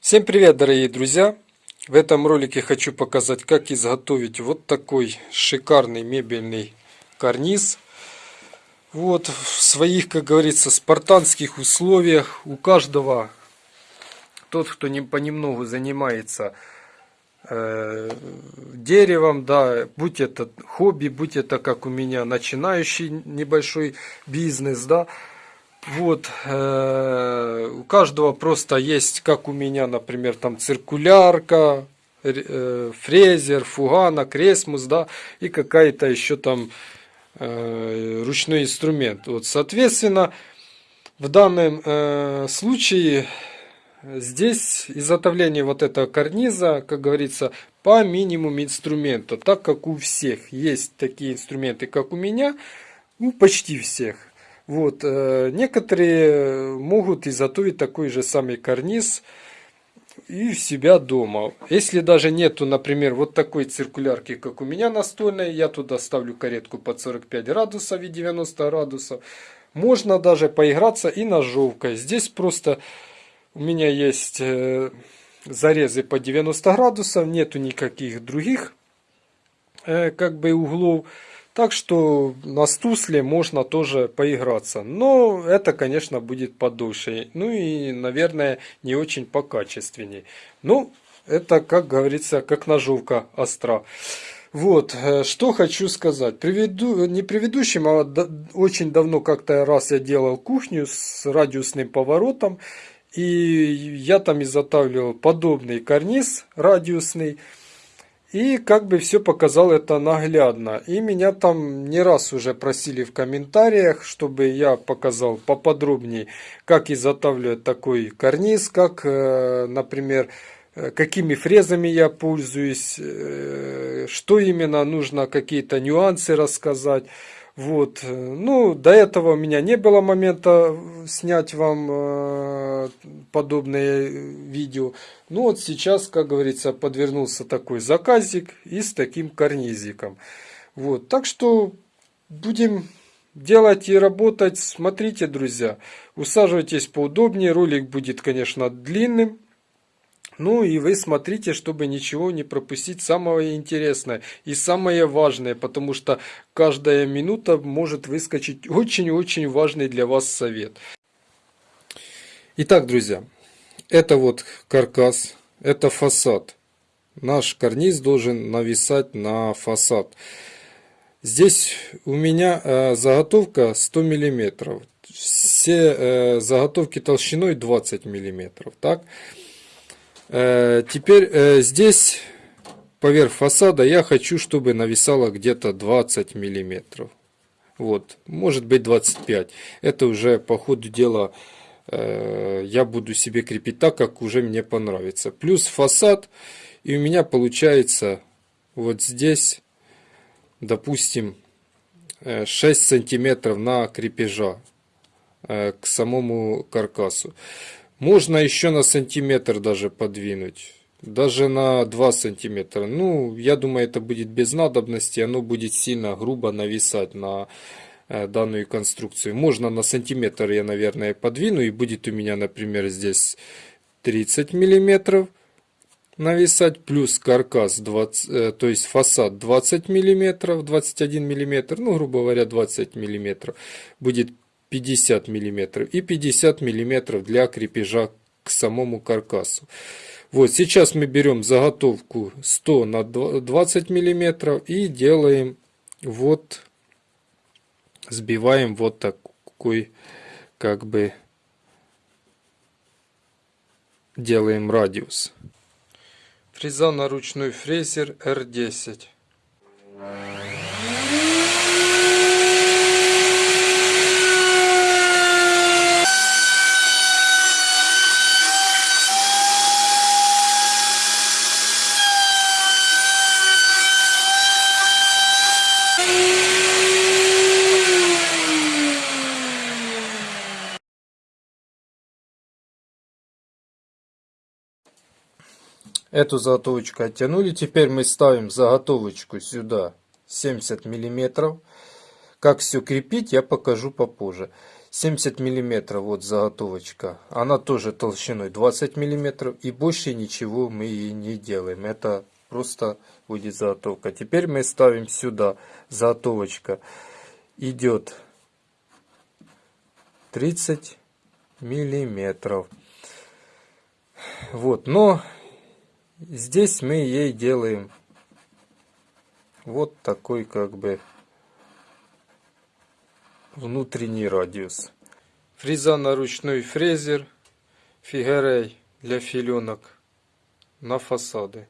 Всем привет, дорогие друзья! В этом ролике хочу показать, как изготовить вот такой шикарный мебельный карниз. Вот в своих, как говорится, спартанских условиях у каждого, тот, кто не понемногу занимается э, деревом, да, будь это хобби, будь это как у меня начинающий небольшой бизнес, да, вот, э, у каждого просто есть, как у меня, например, там циркулярка, э, фрезер, фугана, кресмус, да, и какая-то еще там э, ручной инструмент. Вот, соответственно, в данном случае здесь изготовление вот этого карниза, как говорится, по минимуму инструмента, так как у всех есть такие инструменты, как у меня, ну, почти всех. Вот, э, некоторые могут изготовить такой же самый карниз и в себя дома. Если даже нету, например, вот такой циркулярки, как у меня настольной, я туда ставлю каретку под 45 градусов и 90 градусов. Можно даже поиграться и ножовкой. Здесь просто у меня есть э, зарезы по 90 градусов, нету никаких других э, как бы углов. Так что на стусле можно тоже поиграться. Но это, конечно, будет подольше. Ну и, наверное, не очень покачественней. Ну, это, как говорится, как ножовка остра. Вот, э, что хочу сказать. Приведу, не предыдущим, а очень давно как-то раз я делал кухню с радиусным поворотом. И я там изготавливал подобный карниз радиусный. И как бы все показал это наглядно. И меня там не раз уже просили в комментариях, чтобы я показал поподробнее, как изготавливать такой карниз, как, э, например, э, какими фрезами я пользуюсь, э, что именно нужно, какие-то нюансы рассказать. Вот. Ну, до этого у меня не было момента снять вам э, подобное видео. Ну, вот сейчас, как говорится, подвернулся такой заказик и с таким карнизиком. Вот. Так что будем делать и работать. Смотрите, друзья, усаживайтесь поудобнее. Ролик будет, конечно, длинным. Ну и вы смотрите, чтобы ничего не пропустить самое интересное и самое важное, потому что каждая минута может выскочить очень-очень важный для вас совет. Итак, друзья, это вот каркас, это фасад. Наш карниз должен нависать на фасад. Здесь у меня э, заготовка 100 миллиметров. Все э, заготовки толщиной 20 миллиметров. Так? Э, теперь э, здесь поверх фасада я хочу, чтобы нависало где-то 20 миллиметров. Вот, может быть 25. Это уже по ходу дела э, я буду себе крепить так, как уже мне понравится. Плюс фасад. И у меня получается вот здесь, допустим, 6 сантиметров на крепежа к самому каркасу. Можно еще на сантиметр даже подвинуть. Даже на 2 сантиметра. Ну, я думаю, это будет без надобности. Оно будет сильно грубо нависать на э, данную конструкцию. Можно на сантиметр я, наверное, подвину. И будет у меня, например, здесь 30 миллиметров нависать. Плюс каркас, 20, э, то есть фасад 20 миллиметров, 21 миллиметр. Ну, грубо говоря, 20 миллиметров. Будет 50 мм и 50 мм для крепежа к самому каркасу. Вот сейчас мы берем заготовку 100 на 20 мм и делаем вот, сбиваем вот такой, как бы, делаем радиус. Фреза на ручной фрезер R10. Эту заготовочку оттянули. Теперь мы ставим заготовочку сюда 70 миллиметров. Как все крепить, я покажу попозже. 70 миллиметров вот заготовочка. Она тоже толщиной 20 миллиметров. И больше ничего мы и не делаем. Это просто будет заготовка. Теперь мы ставим сюда заготовочка. Идет 30 миллиметров. Вот, но здесь мы ей делаем вот такой как бы внутренний радиус. Фреза на ручной фрезер фигерей для филенок на фасады.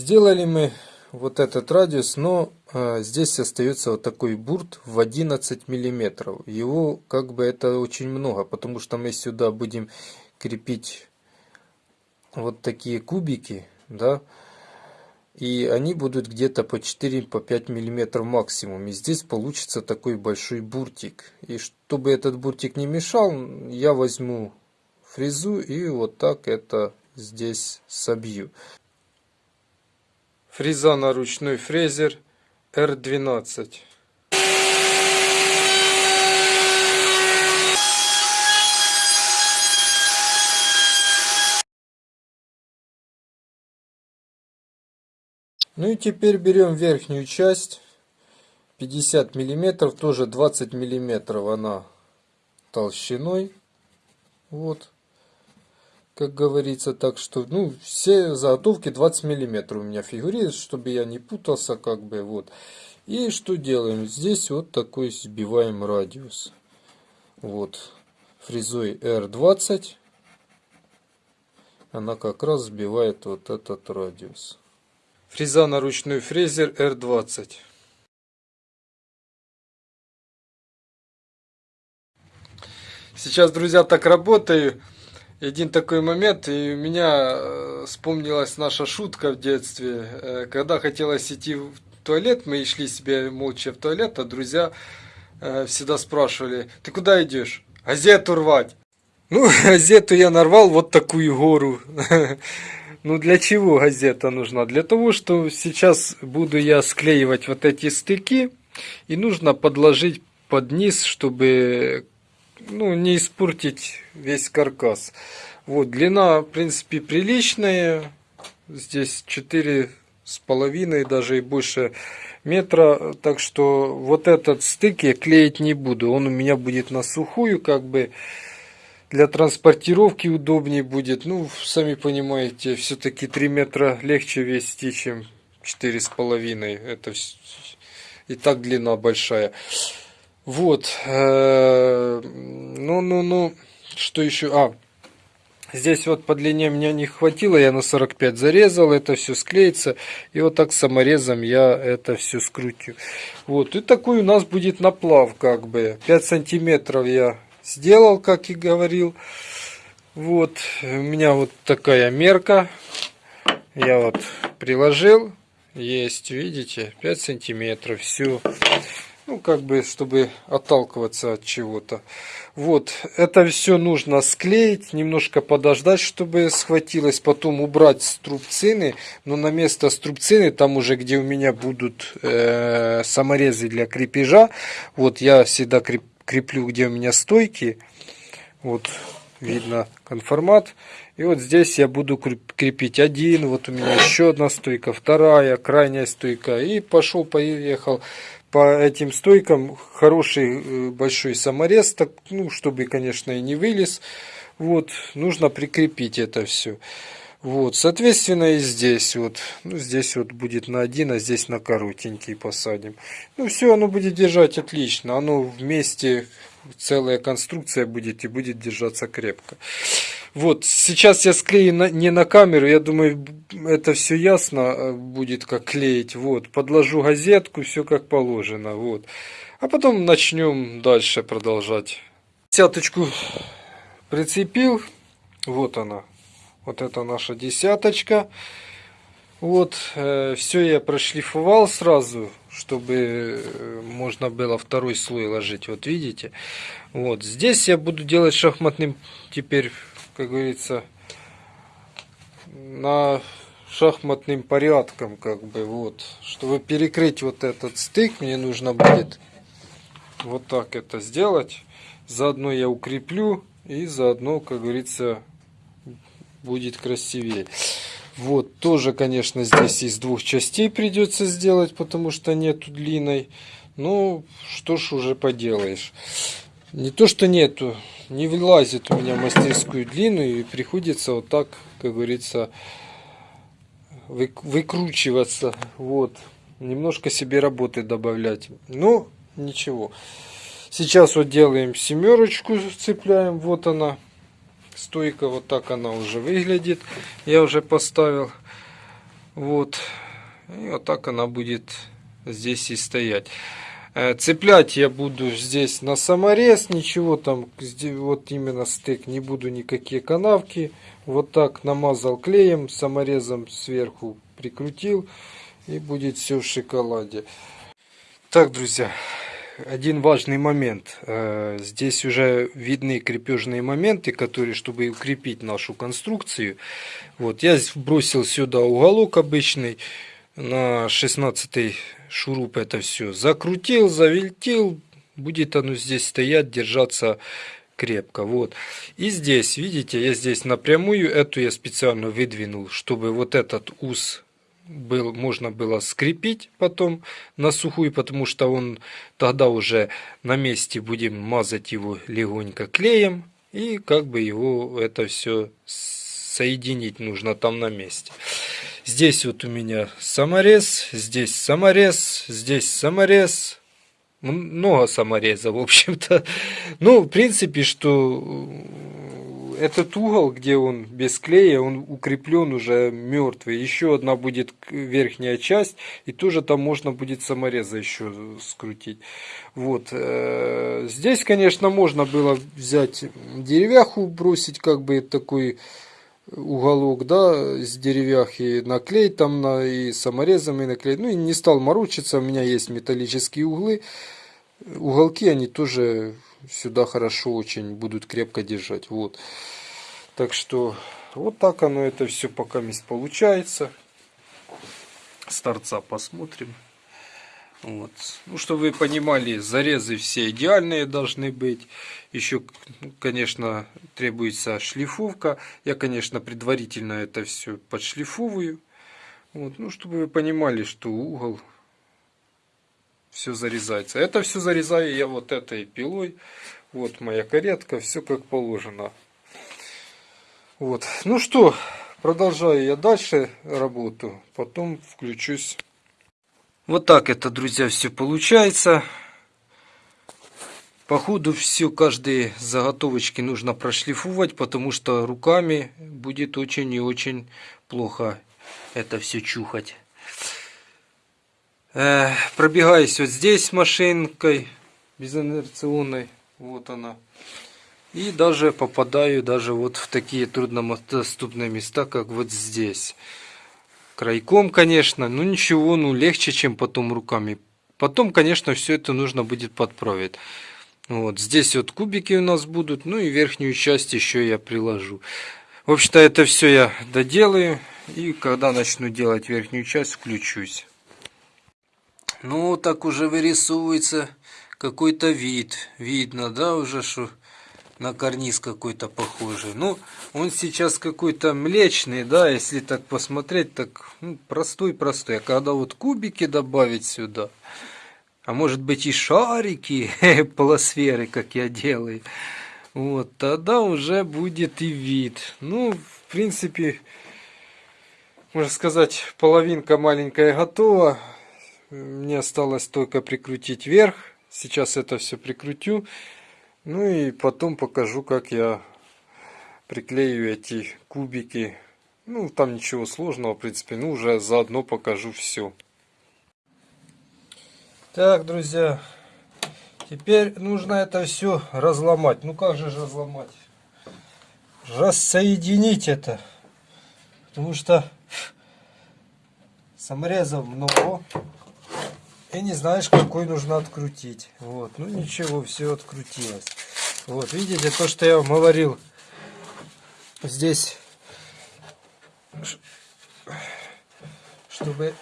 Сделали мы вот этот радиус, но э, здесь остается вот такой бурт в 11 миллиметров. Его как бы это очень много, потому что мы сюда будем крепить вот такие кубики, да, и они будут где-то по 4-5 по миллиметров максимум. И здесь получится такой большой буртик. И чтобы этот буртик не мешал, я возьму фрезу и вот так это здесь собью. Фреза на ручной фрезер R12. Ну и теперь берем верхнюю часть 50 миллиметров, тоже 20 миллиметров она толщиной. Вот как говорится, так что, ну, все заготовки 20 миллиметров у меня фигурируют, чтобы я не путался, как бы, вот. И что делаем? Здесь вот такой сбиваем радиус. Вот, фрезой R20, она как раз сбивает вот этот радиус. Фреза на ручной фрезер R20. Сейчас, друзья, так работаю один такой момент, и у меня э, вспомнилась наша шутка в детстве. Э, когда хотелось идти в туалет, мы шли себе молча в туалет, а друзья э, всегда спрашивали, ты куда идешь? Газету рвать. Ну, газету я нарвал вот такую гору. Ну, для чего газета нужна? Для того, что сейчас буду я склеивать вот эти стыки, и нужно подложить под низ, чтобы ну, не испортить весь каркас. Вот, длина, в принципе, приличная. Здесь четыре с половиной, даже и больше метра. Так что вот этот стык я клеить не буду. Он у меня будет на сухую, как бы для транспортировки удобнее будет. Ну, сами понимаете, все-таки 3 метра легче вести, чем четыре с половиной. Это и так длина большая. Вот. Э, ну, ну, ну. Что еще? А, Здесь вот по длине мне не хватило, я на 45 зарезал, это все склеится. И вот так саморезом я это все скрутю. Вот, и такой у нас будет наплав как бы. 5 сантиметров я сделал, как и говорил. Вот, у меня вот такая мерка. Я вот приложил. Есть, видите, 5 сантиметров, все ну, как бы, чтобы отталкиваться от чего-то. Вот, это все нужно склеить, немножко подождать, чтобы схватилось, потом убрать струбцины, но на место струбцины, там уже, где у меня будут э, саморезы для крепежа, вот я всегда креп, креплю, где у меня стойки, вот, видно конформат, и вот здесь я буду крепить один, вот у меня еще одна стойка, вторая, крайняя стойка, и пошел, поехал по этим стойкам хороший э, большой саморез, так, ну, чтобы, конечно, и не вылез. Вот, нужно прикрепить это все. Вот, соответственно, и здесь вот, ну, здесь вот будет на один, а здесь на коротенький посадим. Ну, все, оно будет держать отлично. Оно вместе, целая конструкция будет и будет держаться крепко. Вот, сейчас я склею на, не на камеру, я думаю, это все ясно э, будет, как клеить. Вот, подложу газетку, все как положено, вот. А потом начнем дальше продолжать. Десяточку прицепил, Вот она. Вот это наша десяточка. Вот, э, все я прошлифовал сразу, чтобы э, можно было второй слой ложить. Вот видите? Вот, здесь я буду делать шахматным теперь, как говорится, на шахматным порядком, как бы, вот. Чтобы перекрыть вот этот стык, мне нужно будет вот так это сделать. Заодно я укреплю и заодно, как говорится, будет красивее. Вот, тоже, конечно, здесь из двух частей придется сделать, потому что нету длинной. Ну, что ж уже поделаешь. Не то, что нету, не вылазит у меня мастерскую длинную, и приходится вот так, как говорится, выкручиваться. Вот, немножко себе работы добавлять. Ну, ничего. Сейчас вот делаем семерочку, цепляем, вот она стойка вот так она уже выглядит я уже поставил вот и вот так она будет здесь и стоять цеплять я буду здесь на саморез ничего там вот именно стык не буду никакие канавки вот так намазал клеем саморезом сверху прикрутил и будет все в шоколаде так друзья один важный момент. Э, здесь уже видны крепежные моменты, которые, чтобы укрепить нашу конструкцию. Вот, я бросил сюда уголок обычный на 16 шуруп это все. Закрутил, завинтил, будет оно здесь стоять, держаться крепко. Вот. И здесь, видите, я здесь напрямую эту я специально выдвинул, чтобы вот этот ус был, можно было скрепить потом на сухую, потому что он тогда уже на месте будем мазать его легонько клеем и как бы его это все соединить нужно там на месте. Здесь вот у меня саморез, здесь саморез, здесь саморез, много самореза, в общем-то. Ну, в принципе, что этот угол, где он без клея, он укреплен уже мертвый. Еще одна будет верхняя часть, и тоже там можно будет самореза еще скрутить. Вот. Э, здесь, конечно, можно было взять деревяху, бросить как бы такой уголок, да, с деревяхи наклеить там на, и саморезом и наклеить. Ну и не стал морочиться, у меня есть металлические углы. Уголки, они тоже сюда хорошо очень будут крепко держать. Вот. Так что вот так оно это все пока мест получается. С торца посмотрим. Вот. Ну, чтобы вы понимали, зарезы все идеальные должны быть. Еще, конечно, требуется шлифовка. Я, конечно, предварительно это все подшлифовываю. Вот. Ну, чтобы вы понимали, что угол все зарезается. Это все зарезаю я вот этой пилой. Вот моя каретка, все как положено. Вот. Ну что, продолжаю я дальше работу, потом включусь. Вот так это, друзья, все получается. По ходу все, каждые заготовочки нужно прошлифовать, потому что руками будет очень и очень плохо это все чухать. Э, пробегаюсь вот здесь машинкой безинерционной. Вот она. И даже попадаю даже вот в такие труднодоступные места, как вот здесь. Крайком, конечно, но ничего, ну легче, чем потом руками. Потом, конечно, все это нужно будет подправить. Вот здесь вот кубики у нас будут, ну и верхнюю часть еще я приложу. В общем-то, это все я доделаю. И когда начну делать верхнюю часть, включусь. Ну, так уже вырисовывается какой-то вид. Видно, да, уже, что на карниз какой-то похожий. Ну, он сейчас какой-то млечный, да, если так посмотреть, так ну, простой-простой. а когда вот кубики добавить сюда, а может быть и шарики, полосферы, как я делаю, вот, тогда уже будет и вид. Ну, в принципе, можно сказать, половинка маленькая готова. Мне осталось только прикрутить вверх. Сейчас это все прикрутю. Ну и потом покажу, как я приклею эти кубики. Ну, там ничего сложного, в принципе. Ну, уже заодно покажу все. Так, друзья. Теперь нужно это все разломать. Ну, как же разломать? рассоединить это. Потому что саморезов много. И не знаешь, какой нужно открутить. Вот. Ну ничего, все открутилось. Вот, видите, то, что я вам говорил. Здесь, чтобы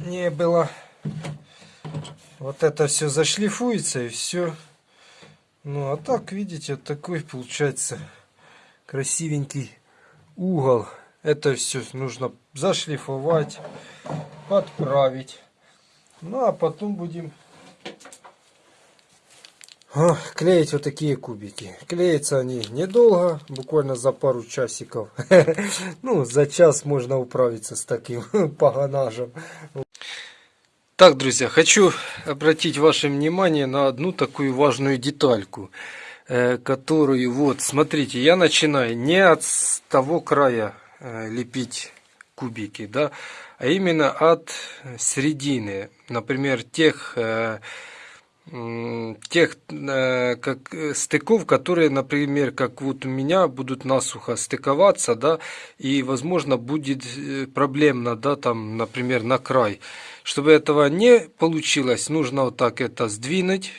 не было вот это все зашлифуется и все. Ну, а так, видите, такой получается красивенький угол. Это все нужно зашлифовать, подправить. Ну, а потом будем а, клеить вот такие кубики. Клеятся они недолго, буквально за пару часиков. Ну, за час можно управиться с таким погонажем. Так, друзья, хочу обратить ваше внимание на одну такую важную детальку, э, которую, вот, смотрите, я начинаю не от того края э, лепить кубики, да, а именно от середины, например, тех э, тех как стыков, которые, например, как вот у меня будут насухо стыковаться, да, и, возможно, будет проблемно, да, там, например, на край. Чтобы этого не получилось, нужно вот так это сдвинуть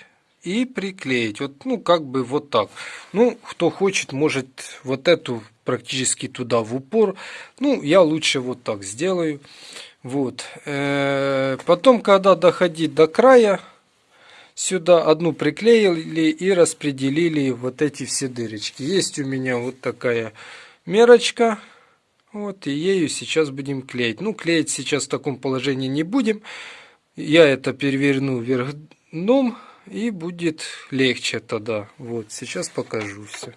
и приклеить. Вот, ну, как бы вот так. Ну, кто хочет, может вот эту практически туда в упор. Ну, я лучше вот так сделаю. Вот. Э, потом, когда доходить до края, сюда одну приклеили и распределили вот эти все дырочки. Есть у меня вот такая мерочка. Вот, и ею сейчас будем клеить. Ну, клеить сейчас в таком положении не будем. Я это переверну вверх дном, и будет легче тогда. Вот, сейчас покажу все.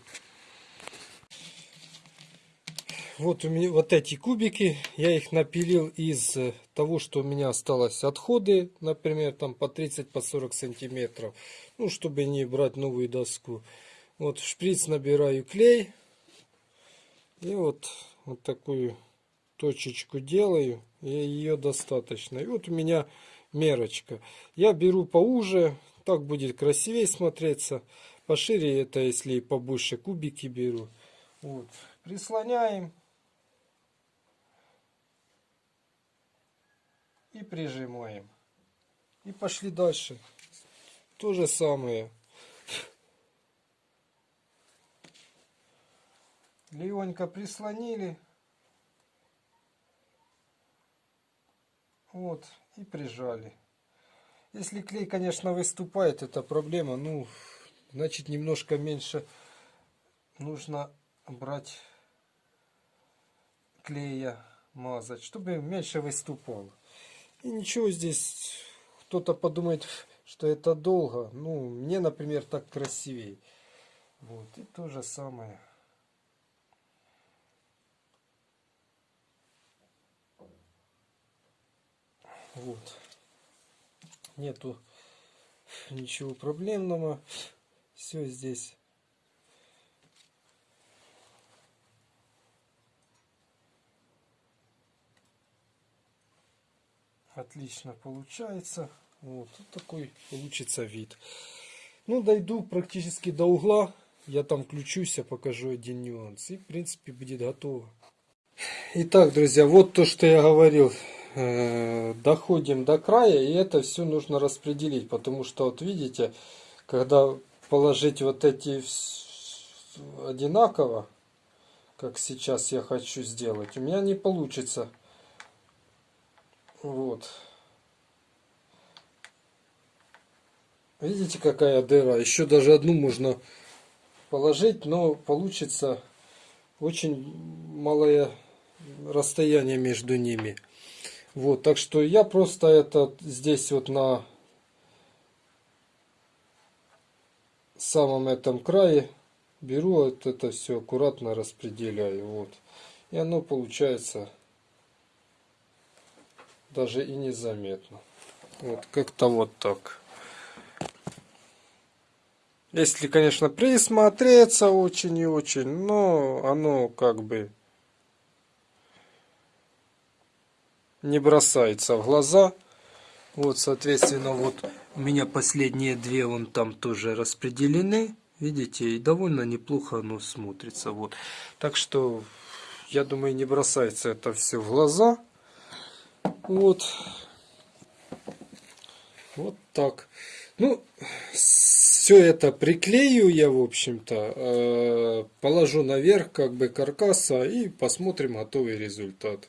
Вот у меня вот эти кубики, я их напилил из того, что у меня осталось отходы, например, там по 30 по 40 сантиметров, ну, чтобы не брать новую доску. Вот в шприц набираю клей, и вот вот такую точечку делаю, и ее достаточно. И вот у меня мерочка. Я беру поуже, так будет красивее смотреться. Пошире это, если побольше кубики беру. Вот. Прислоняем. И прижимаем. И пошли дальше. То же самое. легонько прислонили. Вот, и прижали. Если клей, конечно, выступает, это проблема. Ну, значит, немножко меньше нужно брать клея, мазать, чтобы меньше выступал. И ничего здесь, кто-то подумает, что это долго. Ну, мне, например, так красивее. Вот, и то же самое. Вот. Нету ничего проблемного. Все здесь. Отлично получается. Вот, вот такой получится вид. Ну, дойду практически до угла. Я там включусь, я покажу один нюанс. И, в принципе, будет готово. Итак, друзья, вот то, что я говорил. Э, доходим до края и это все нужно распределить потому что вот видите когда положить вот эти одинаково как сейчас я хочу сделать у меня не получится вот видите какая дыра еще даже одну можно положить но получится очень малое расстояние между ними вот, так что я просто это здесь вот на самом этом крае беру вот это все аккуратно распределяю. Вот. И оно получается даже и незаметно. Вот как-то вот так. Если, конечно, присмотреться очень и очень, но оно как бы не бросается в глаза. Вот, соответственно, вот у меня последние две вон там тоже распределены. Видите, и довольно неплохо оно смотрится. Вот. Так что, я думаю, не бросается это все в глаза. Вот. Вот так. Ну, все это приклею я, в общем-то, э, положу наверх как бы каркаса и посмотрим готовый результат.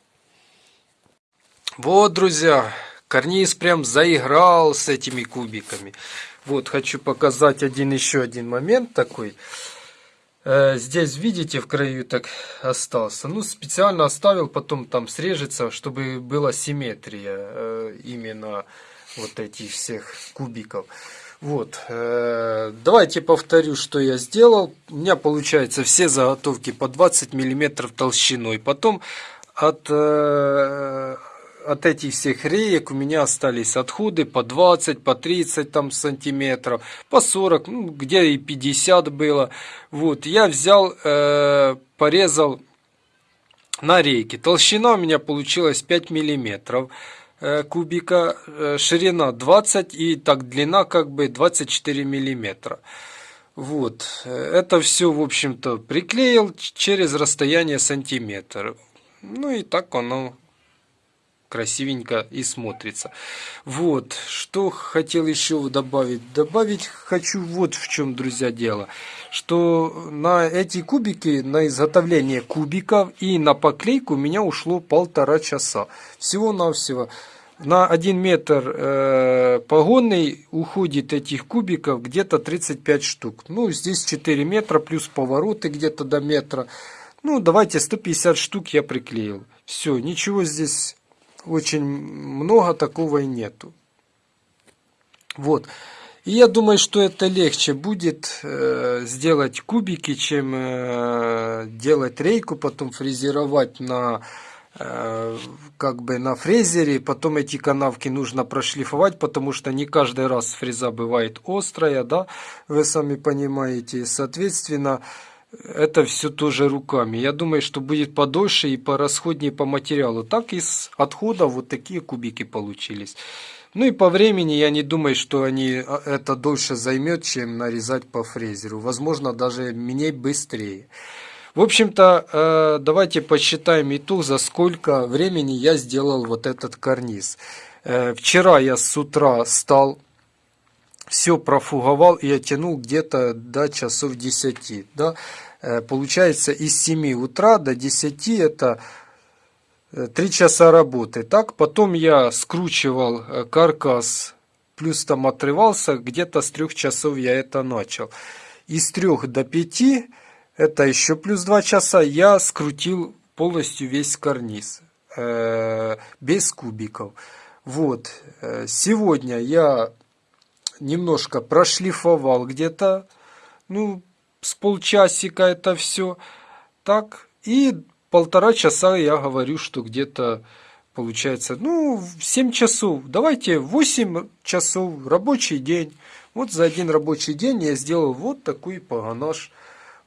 Вот, друзья, карниз прям заиграл с этими кубиками. Вот, хочу показать один еще один момент такой. Э, здесь, видите, в краю так остался. Ну, специально оставил, потом там срежется, чтобы была симметрия э, именно вот этих всех кубиков. Вот, э, давайте повторю, что я сделал. У меня получается все заготовки по 20 миллиметров толщиной. Потом от, от этих всех реек у меня остались отходы по 20, по 30 там, сантиметров, по 40, ну, где и 50 было. Вот, я взял, э, порезал на рейке. Толщина у меня получилась 5 миллиметров. Э, кубика, э, ширина 20 и так длина как бы 24 миллиметра. Вот, э, это все, в общем-то, приклеил через расстояние сантиметр. Ну и так оно красивенько и смотрится. Вот, что хотел еще добавить. Добавить хочу вот в чем, друзья, дело. Что на эти кубики, на изготовление кубиков и на поклейку у меня ушло полтора часа. Всего-навсего. На 1 метр э, погонный уходит этих кубиков где-то 35 штук. Ну, здесь 4 метра, плюс повороты где-то до метра. Ну, давайте 150 штук я приклеил. Все, ничего здесь очень много такого и нету. Вот. И я думаю, что это легче будет э, сделать кубики, чем э, делать рейку, потом фрезеровать на э, как бы на фрезере, потом эти канавки нужно прошлифовать, потому что не каждый раз фреза бывает острая, да, вы сами понимаете, соответственно, это все тоже руками. Я думаю, что будет подольше и порасходнее по материалу. Так из отхода вот такие кубики получились. Ну и по времени я не думаю, что они а, это дольше займет, чем нарезать по фрезеру. Возможно, даже мне быстрее. В общем-то, э, давайте посчитаем итог, за сколько времени я сделал вот этот карниз. Э, вчера я с утра стал все профуговал и оттянул где-то до часов 10. Да? Э, получается из 7 утра до 10 это 3 э, часа работы. Так, потом я скручивал э, каркас, плюс там отрывался, где-то с 3 часов я это начал. Из 3 до 5, это еще плюс 2 часа, я скрутил полностью весь карниз, без кубиков. Вот, сегодня я немножко прошлифовал где-то, ну, с полчасика это все. Так, и полтора часа я говорю, что где-то получается, ну, 7 часов. Давайте 8 часов, рабочий день. Вот за один рабочий день я сделал вот такой погонаж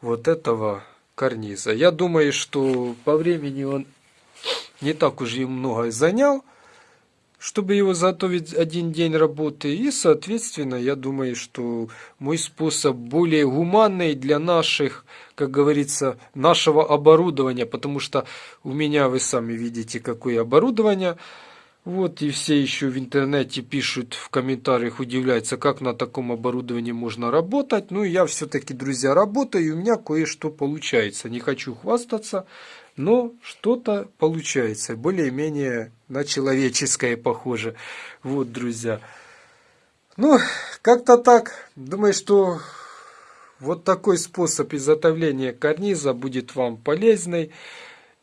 вот этого карниза. Я думаю, что по времени он не так уж и много занял чтобы его заготовить один день работы. И, соответственно, я думаю, что мой способ более гуманный для наших, как говорится, нашего оборудования, потому что у меня, вы сами видите, какое оборудование. Вот, и все еще в интернете пишут в комментариях, удивляются, как на таком оборудовании можно работать. Ну, я все-таки, друзья, работаю, и у меня кое-что получается. Не хочу хвастаться, но что-то получается, более-менее на человеческое похоже. Вот, друзья. Ну, как-то так. Думаю, что вот такой способ изготовления карниза будет вам полезный.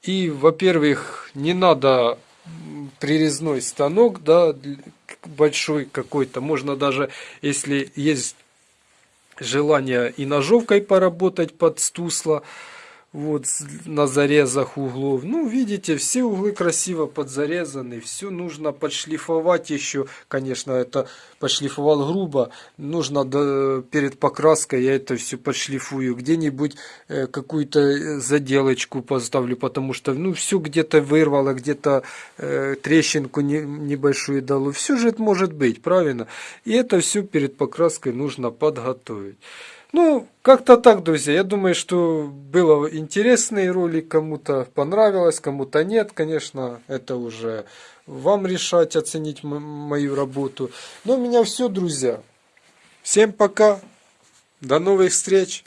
И, во-первых, не надо прирезной станок, да, большой какой-то. Можно даже, если есть желание и ножовкой поработать под стусло, вот на зарезах углов. Ну, видите, все углы красиво подзарезаны, все нужно подшлифовать еще. Конечно, это подшлифовал грубо, нужно до, перед покраской я это все подшлифую. Где-нибудь э, какую-то э, заделочку поставлю, потому что, ну, все где-то вырвало, где-то э, трещинку не, небольшую дало. Все же это может быть, правильно? И это все перед покраской нужно подготовить. Ну, как-то так, друзья. Я думаю, что было интересный ролик, кому-то понравилось, кому-то нет. Конечно, это уже вам решать, оценить мою работу. Но у меня все, друзья. Всем пока. До новых встреч.